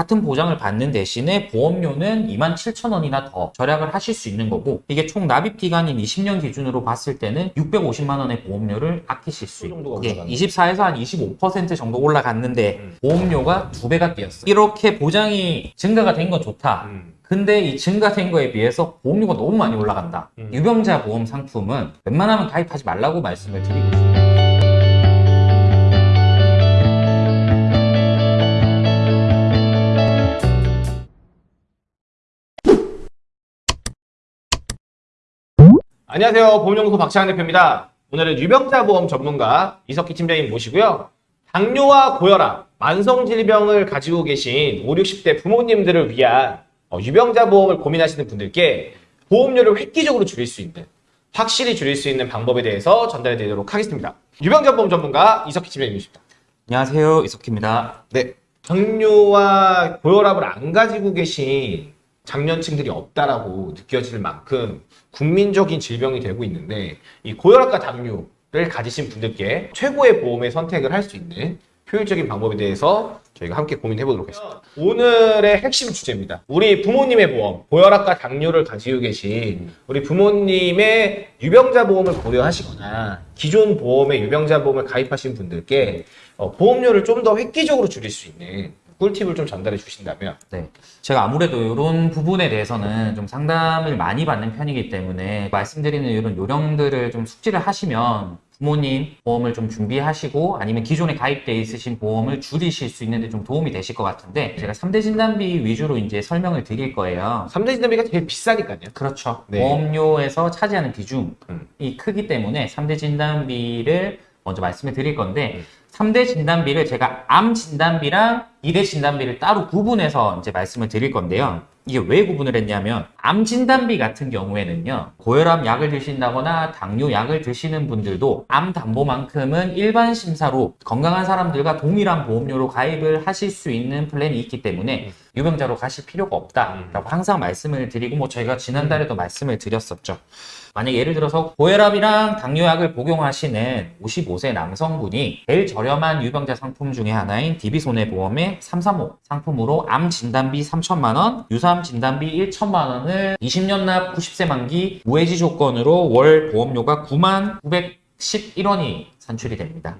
같은 보장을 받는 대신에 보험료는 27,000원이나 더 절약을 하실 수 있는 거고 이게 총 납입 기간인 20년 기준으로 봤을 때는 650만 원의 보험료를 아끼실 수 있고 정도가 이게 올라갔네. 24에서 한 25% 정도 올라갔는데 음. 보험료가 두 배가 뛰었어. 이렇게 보장이 증가가 된 건 좋다. 음. 근데 이 증가된 거에 비해서 보험료가 너무 많이 올라간다. 음. 유병자 보험 상품은 웬만하면 가입하지 말라고 말씀을 드리고 있습니다. 안녕하세요. 보험연구소 박찬환 대표입니다. 오늘은 유병자 보험 전문가 이석기 팀장님 모시고요. 당뇨와 고혈압, 만성질병을 가지고 계신 5, 60대 부모님들을 위한 어, 유병자 보험을 고민하시는 분들께 보험료를 획기적으로 줄일 수 있는, 확실히 줄일 수 있는 방법에 대해서 전달해 드리도록 하겠습니다. 유병자 보험 전문가 이석기 팀장님이십니다. 안녕하세요. 이석희입니다. 네. 당뇨와 고혈압을 안 가지고 계신 장년층들이 없다라고 느껴질 만큼 국민적인 질병이 되고 있는데 이 고혈압과 당뇨를 가지신 분들께 최고의 보험의 선택을 할 수 있는 효율적인 방법에 대해서 저희가 함께 고민해 보도록 하겠습니다. 오늘의 핵심 주제입니다. 우리 부모님의 보험, 고혈압과 당뇨를 가지고 계신 우리 부모님의 유병자 보험을 고려하시거나 기존 보험의 유병자 보험을 가입하신 분들께 어, 보험료를 좀 더 획기적으로 줄일 수 있는 꿀팁을 좀 전달해 주신다면 네. 제가 아무래도 이런 부분에 대해서는 좀 상담을 많이 받는 편이기 때문에 말씀드리는 이런 요령들을 좀 숙지를 하시면 부모님 보험을 좀 준비하시고 아니면 기존에 가입돼 있으신 보험을 줄이실 수 있는데 좀 도움이 되실 것 같은데 제가 3대 진단비 위주로 이제 설명을 드릴 거예요. 3대 진단비가 제일 비싸니까요. 그렇죠. 네. 보험료에서 차지하는 비중이 음. 크기 때문에 3대 진단비를 먼저 말씀을 드릴 건데 음. 3대 진단비를 제가 암 진단비랑 2대 진단비를 따로 구분해서 이제 말씀을 드릴 건데요. 이게 왜 구분을 했냐면 암 진단비 같은 경우에는요. 고혈압 약을 드신다거나 당뇨 약을 드시는 분들도 암 담보만큼은 일반 심사로 건강한 사람들과 동일한 보험료로 가입을 하실 수 있는 플랜이 있기 때문에 유병자로 가실 필요가 없다라고 항상 말씀을 드리고 뭐 저희가 지난달에도 말씀을 드렸었죠. 만약 예를 들어서 고혈압이랑 당뇨약을 복용하시는 55세 남성분이 제일 저렴한 유병자 상품 중에 하나인 DB손해보험의 335 상품으로 암 진단비 3천만 원, 유사암 진단비 1천만 원을 20년 납 90세 만기 무해지 조건으로 월 보험료가 9만 911원이 산출이 됩니다.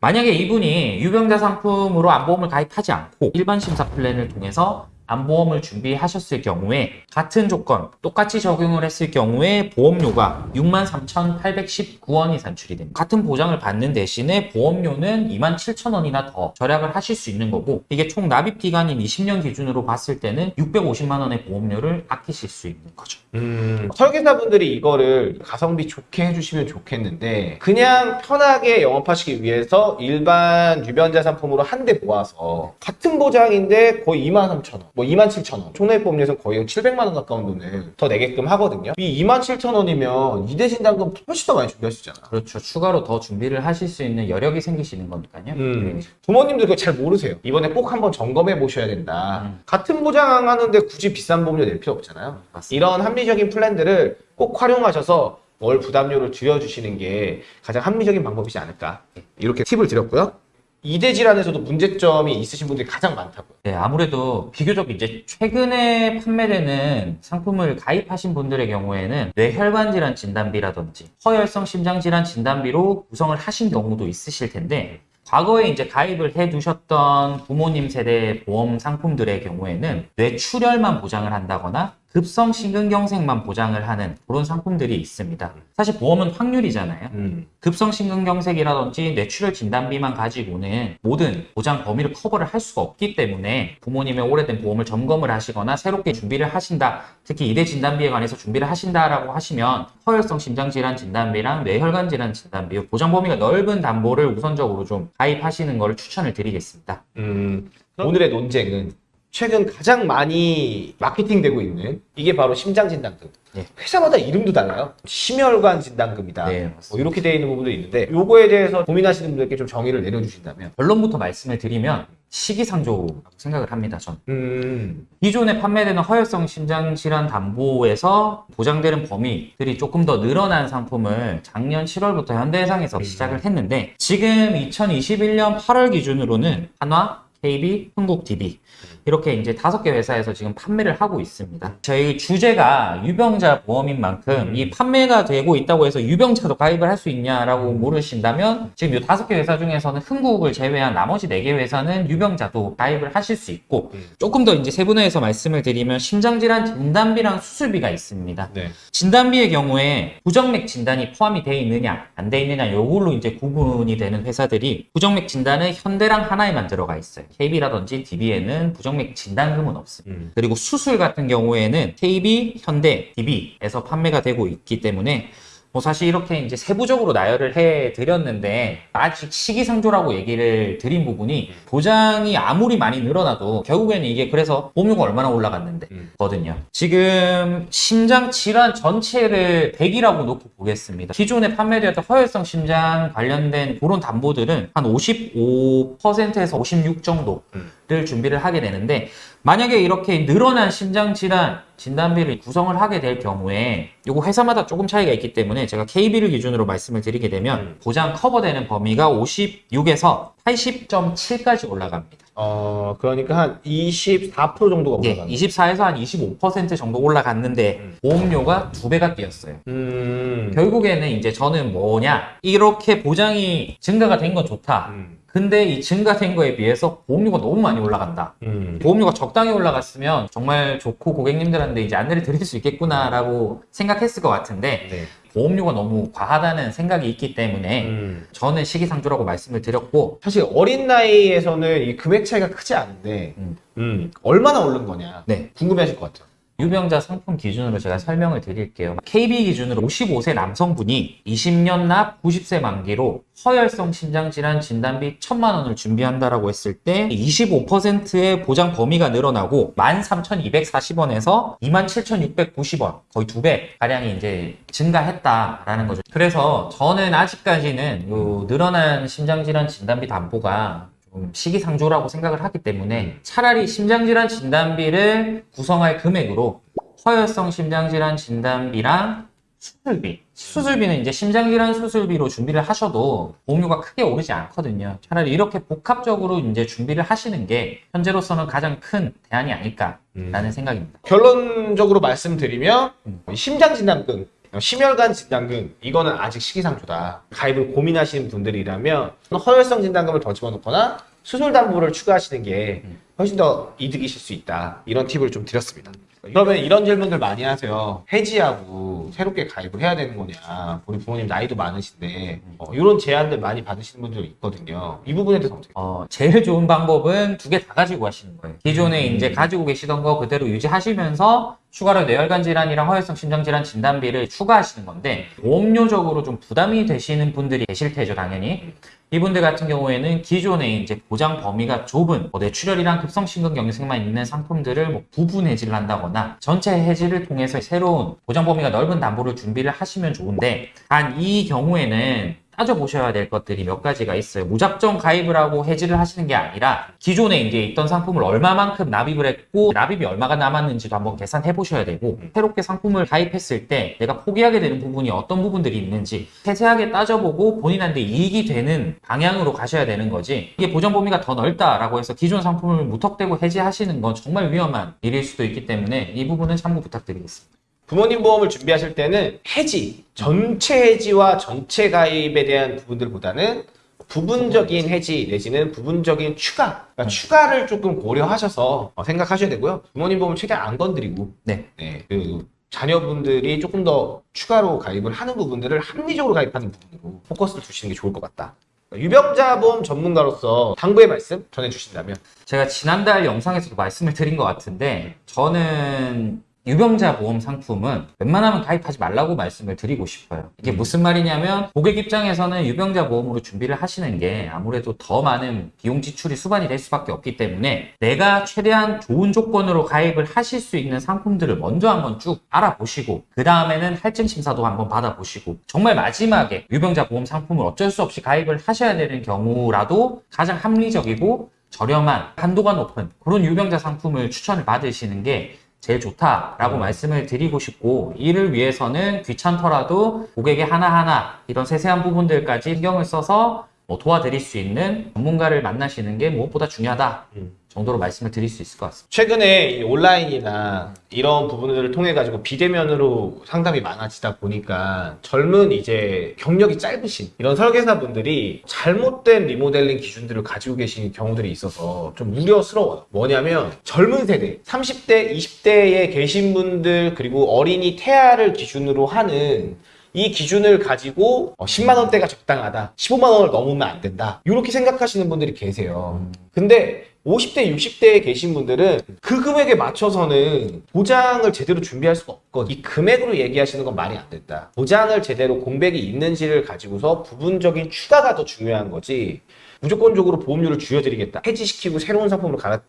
만약에 이분이 유병자 상품으로 암보험을 가입하지 않고 일반 심사 플랜을 통해서 암보험을 준비하셨을 경우에 같은 조건 똑같이 적용을 했을 경우에 보험료가 63,819원이 산출이 됩니다. 같은 보장을 받는 대신에 보험료는 27,000원이나 더 절약을 하실 수 있는 거고 이게 총 납입 기간인 20년 기준으로 봤을 때는 650만 원의 보험료를 아끼실 수 있는 거죠. 음, 설계사분들이 이거를 가성비 좋게 해주시면 좋겠는데 그냥 편하게 영업하시기 위해서 일반 유병자 상품으로 한데 모아서 같은 보장인데 거의 2만 3천 원, 뭐 2만 7천 원. 총액보험료에서 거의 700만 원 가까운 돈을 더 내게끔 하거든요. 이 2만 7천 원이면 이대 진단금 훨씬 더 많이 준비하시잖아. 그렇죠. 추가로 더 준비를 하실 수 있는 여력이 생기시는 거니까요. 음, 부모님들 그거 잘 모르세요. 이번에 꼭 한번 점검해 보셔야 된다. 음. 같은 보장하는데 굳이 비싼 보험료 낼 필요 없잖아요. 맞습니다. 이런 합리적인 플랜들을 꼭 활용하셔서 월 부담료를 줄여주시는 게 가장 합리적인 방법이지 않을까. 이렇게 팁을 드렸고요 이대 질환에서도 문제점이 있으신 분들이 가장 많다고요. 네, 아무래도 비교적 이제 최근에 판매되는 상품을 가입하신 분들의 경우에는 뇌혈관 질환 진단비라든지 허혈성 심장 질환 진단비로 구성을 하신 경우도 있으실 텐데 과거에 이제 가입을 해 두셨던 부모님 세대 보험 상품들의 경우에는 뇌출혈만 보장을 한다거나 급성 심근경색만 보장을 하는 그런 상품들이 있습니다. 사실 보험은 확률이잖아요. 음. 급성 심근경색이라든지 뇌출혈 진단비만 가지고는 모든 보장 범위를 커버를 할 수가 없기 때문에 부모님의 오래된 보험을 점검을 하시거나 새롭게 준비를 하신다. 특히 이대 진단비에 관해서 준비를 하신다라고 하시면 허혈성 심장질환 진단비랑 뇌혈관 질환 진단비 보장 범위가 넓은 담보를 우선적으로 좀 가입하시는 것을 추천을 드리겠습니다. 음, 오늘의 논쟁은 최근 가장 많이 마케팅되고 있는 이게 바로 심장진단금 네. 회사마다 이름도 달라요 심혈관 진단금이다 네, 뭐. 이렇게 되어 있는 부분도 있는데 요거에 대해서 고민하시는 분들께 좀 정의를 내려주신다면 결론부터 말씀을 드리면 시기상조라고 생각을 합니다. 전. 음, 기존에 판매되는 허혈성 심장질환 담보에서 보장되는 범위들이 조금 더 늘어난 상품을 작년 7월부터 현대해상에서 시작을 했는데 지금 2021년 8월 기준으로는 한화, KB, 흥국 DB 이렇게 이제 다섯 개 회사에서 지금 판매를 하고 있습니다. 저희 주제가 유병자 보험인 만큼 이 판매가 되고 있다고 해서 유병자도 가입을 할 수 있냐라고 물으신다면 지금 이 다섯 개 회사 중에서는 흥국을 제외한 나머지 네 개 회사는 유병자도 가입을 하실 수 있고 음. 조금 더 이제 세분화해서 말씀을 드리면 심장질환 진단비랑 수술비가 있습니다. 네. 진단비의 경우에 부정맥 진단이 포함이 돼 있느냐 안돼 있느냐 요걸로 이제 구분이 되는 회사들이 부정맥 진단은 현대랑 하나에만 들어가 있어요. KB라든지 DB에는 부 정맥 진단금은 없습니다. 음. 그리고 수술 같은 경우에는 KB, 현대, DB에서 판매가 되고 있기 때문에 뭐 사실 이렇게 이제 세부적으로 나열을 해 드렸는데 아직 시기상조라고 얘기를 드린 부분이 보장이 아무리 많이 늘어나도 결국에는 이게 그래서 보험료가 얼마나 올라갔는데 음. 거든요. 지금 심장 질환 전체를 100이라고 놓고 보겠습니다. 기존에 판매되었던 허혈성 심장 관련된 그런 담보들은 한 55%에서 56 정도 를 음. 준비를 하게 되는데 만약에 이렇게 늘어난 심장 질환 진단비를 구성을 하게 될 경우에 이거 회사마다 조금 차이가 있기 때문에 제가 KB를 기준으로 말씀을 드리게 되면 음. 보장 커버되는 범위가 56에서 80.7까지 올라갑니다. 어, 그러니까 한 24% 정도가 예, 올라가는 24에서 한 25% 정도 올라갔는데 음. 보험료가 두 배가 뛰었어요. 음. 결국에는 이제 저는 뭐냐 이렇게 보장이 증가가 된 건 좋다. 음. 근데 이 증가된 거에 비해서 보험료가 너무 많이 올라간다. 음. 보험료가 적당히 올라갔으면 정말 좋고 고객님들한테 이제 안내를 드릴 수 있겠구나라고 생각했을 것 같은데 네. 보험료가 너무 과하다는 생각이 있기 때문에 음. 저는 시기상조라고 말씀을 드렸고 사실 어린 나이에서는 이 금액 차이가 크지 않은데 음. 음, 얼마나 오른 거냐 네. 궁금해하실 것 같아요. 유병자 상품 기준으로 제가 설명을 드릴게요. KB 기준으로 55세 남성분이 20년 납 90세 만기로 허혈성 심장질환 진단비 1000만 원을 준비한다라고 했을 때 25%의 보장 범위가 늘어나고 13,240원에서 27,690원 거의 두 배 가량이 이제 증가했다라는 거죠. 그래서 저는 아직까지는 요 늘어난 심장질환 진단비 담보가 좀 시기상조라고 생각을 하기 때문에 차라리 심장질환 진단비를 구성할 금액으로 허혈성 심장질환 진단비랑 수술비. 수술비는 이제 심장질환 수술비로 준비를 하셔도 보험료가 크게 오르지 않거든요. 차라리 이렇게 복합적으로 이제 준비를 하시는 게 현재로서는 가장 큰 대안이 아닐까라는 생각입니다. 결론적으로 말씀드리면 음. 심장 진단금, 심혈관 진단금 이거는 아직 시기상조다. 가입을 고민하시는 분들이라면 허혈성 진단금을 더 집어넣거나 수술 담보를 추가하시는 게 음. 훨씬 더 이득이실 수 있다. 이런 팁을 좀 드렸습니다. 그러면 이런 질문들 많이 하세요. 해지하고 새롭게 가입을 해야 되는 거냐. 우리 부모님 나이도 많으신데 어, 이런 제안들 많이 받으시는 분들이 있거든요. 이 부분에 대해서 어떻게? 어, 제일 좋은 방법은 두 개 다 가지고 가시는 거예요. 기존에 이제 가지고 계시던 거 그대로 유지하시면서 추가로 뇌혈관 질환이랑 허혈성 심장 질환 진단비를 추가하시는 건데 보험료적으로 좀 부담이 되시는 분들이 계실 테죠, 당연히. 이분들 같은 경우에는 기존에 이제 보장 범위가 좁은 뭐 뇌출혈이랑 급성심근경색만 있는 상품들을 뭐 부분 해지를 한다거나 전체 해지를 통해서 새로운 보장 범위가 넓은 담보를 준비를 하시면 좋은데 단 이 경우에는 따져보셔야 될 것들이 몇 가지가 있어요. 무작정 가입을 하고 해지를 하시는 게 아니라 기존에 이제 있던 상품을 얼마만큼 납입을 했고 납입이 얼마가 남았는지도 한번 계산해 보셔야 되고 새롭게 상품을 가입했을 때 내가 포기하게 되는 부분이 어떤 부분들이 있는지 세세하게 따져보고 본인한테 이익이 되는 방향으로 가셔야 되는 거지 이게 보정 범위가 더 넓다라고 해서 기존 상품을 무턱대고 해지하시는 건 정말 위험한 일일 수도 있기 때문에 이 부분은 참고 부탁드리겠습니다. 부모님 보험을 준비하실 때는 해지, 전체 해지와 전체 가입에 대한 부분들보다는 부분적인 해지 내지는 부분적인 추가, 그러니까 추가를 조금 고려하셔서 어, 생각하셔야 되고요. 부모님 보험을 최대한 안 건드리고, 네. 네, 그 자녀분들이 조금 더 추가로 가입을 하는 부분들을 합리적으로 가입하는 부분으로 포커스를 두시는 게 좋을 것 같다. 유병자 보험 전문가로서 당부의 말씀 전해주신다면? 제가 지난달 영상에서도 말씀을 드린 것 같은데 저는 유병자 보험 상품은 웬만하면 가입하지 말라고 말씀을 드리고 싶어요. 이게 무슨 말이냐면 고객 입장에서는 유병자 보험으로 준비를 하시는 게 아무래도 더 많은 비용 지출이 수반이 될 수밖에 없기 때문에 내가 최대한 좋은 조건으로 가입을 하실 수 있는 상품들을 먼저 한번 쭉 알아보시고 그 다음에는 할증 심사도 한번 받아보시고 정말 마지막에 유병자 보험 상품을 어쩔 수 없이 가입을 하셔야 되는 경우라도 가장 합리적이고 저렴한 한도가 높은 그런 유병자 상품을 추천을 받으시는 게 제일 좋다라고 말씀을 드리고 싶고 이를 위해서는 귀찮더라도 고객의 하나하나 이런 세세한 부분들까지 신경을 써서 뭐 도와드릴 수 있는 전문가를 만나시는 게 무엇보다 중요하다 음. 정도로 말씀을 드릴 수 있을 것 같습니다. 최근에 이 온라인이나 이런 부분들을 통해 가지고 비대면으로 상담이 많아지다 보니까 젊은 이제 경력이 짧으신 이런 설계사분들이 잘못된 리모델링 기준들을 가지고 계신 경우들이 있어서 좀 우려스러워요. 뭐냐면 젊은 세대, 30대, 20대에 계신 분들 그리고 어린이 태아를 기준으로 하는 이 기준을 가지고 10만 원대가 적당하다. 15만 원을 넘으면 안 된다. 이렇게 생각하시는 분들이 계세요. 근데 50대, 60대에 계신 분들은 그 금액에 맞춰서는 보장을 제대로 준비할 수가 없거든. 이 금액으로 얘기하시는 건 말이 안 된다. 보장을 제대로 공백이 있는지를 가지고서 부분적인 추가가 더 중요한 거지. 무조건적으로 보험료를 줄여드리겠다. 해지시키고 새로운 상품으로 갈아.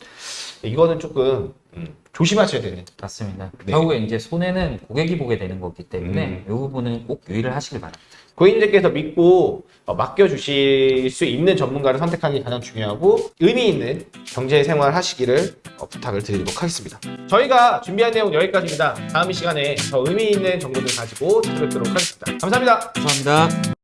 이거는 조금 음, 조심하셔야 되는. 맞습니다. 네. 결국에 이제 손해는 고객이 보게 되는 거기 때문에 음. 이 부분은 꼭 유의를 하시길 바랍니다. 고객님들께서 믿고 어, 맡겨주실 수 있는 전문가를 선택하는 게 가장 중요하고 의미 있는 경제 생활 하시기를 어, 부탁을 드리도록 하겠습니다. 저희가 준비한 내용 여기까지입니다. 다음 시간에 더 의미 있는 정보들 가지고 찾아뵙도록 하겠습니다. 감사합니다. 감사합니다.